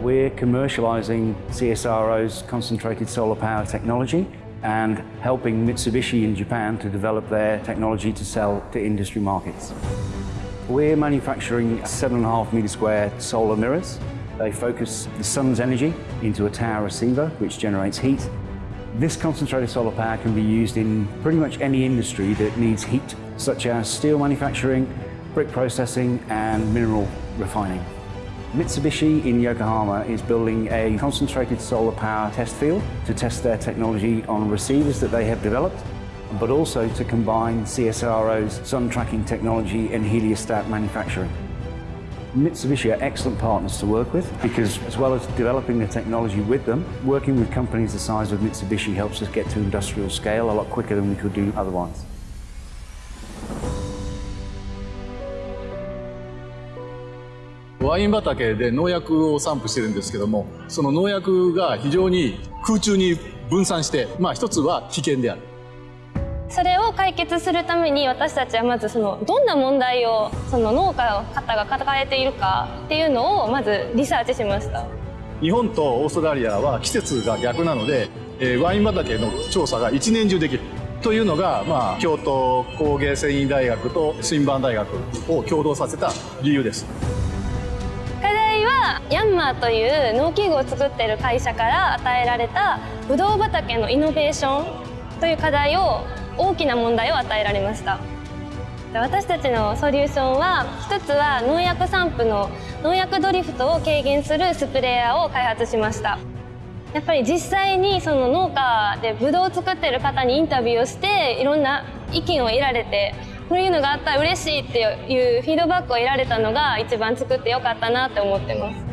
We're commercializing CSRO's concentrated solar power technology and helping Mitsubishi in Japan to develop their technology to sell to industry markets. We're manufacturing 7.5 meter square solar mirrors. They focus the sun's energy into a tower receiver, which generates heat. This concentrated solar power can be used in pretty much any industry that needs heat, such as steel manufacturing, brick processing, and mineral refining. Mitsubishi in Yokohama is building a concentrated solar power test field to test their technology on receivers that they have developed, but also to combine CSRO's sun tracking technology and heliostat manufacturing. Mitsubishi are excellent partners to work with because as well as developing the technology with them, working with companies the size of Mitsubishi helps us get to industrial scale a lot quicker than we could do otherwise. ワイン畑で農薬を散布してるんですけどもその農薬が非常に空中に分散してまあ一つは危険であるそれを解決するために私たちはまずそのどんな問題をその農家の方が抱えているかっていうのをまずリサーチしました日本とオーストラリアは季節が逆なので、えー、ワイン畑の調査が一年中できるというのが、まあ、京都工芸繊維大学と新版大学を共同させた理由です。ヤンマーという農機具を作っている会社から与えられたブドウ畑のイノベーションという課題を大きな問題を与えられました。私たちのソリューションは一つは農薬散布の農薬ドリフトを軽減するスプレーヤーを開発しました。やっぱり実際にその農家でブドウを作ってる方にインタビューをしていろんな意見を得られてこういうのがあったら嬉しいっていうフィードバックを得られたのが一番作ってよかったなって思ってます。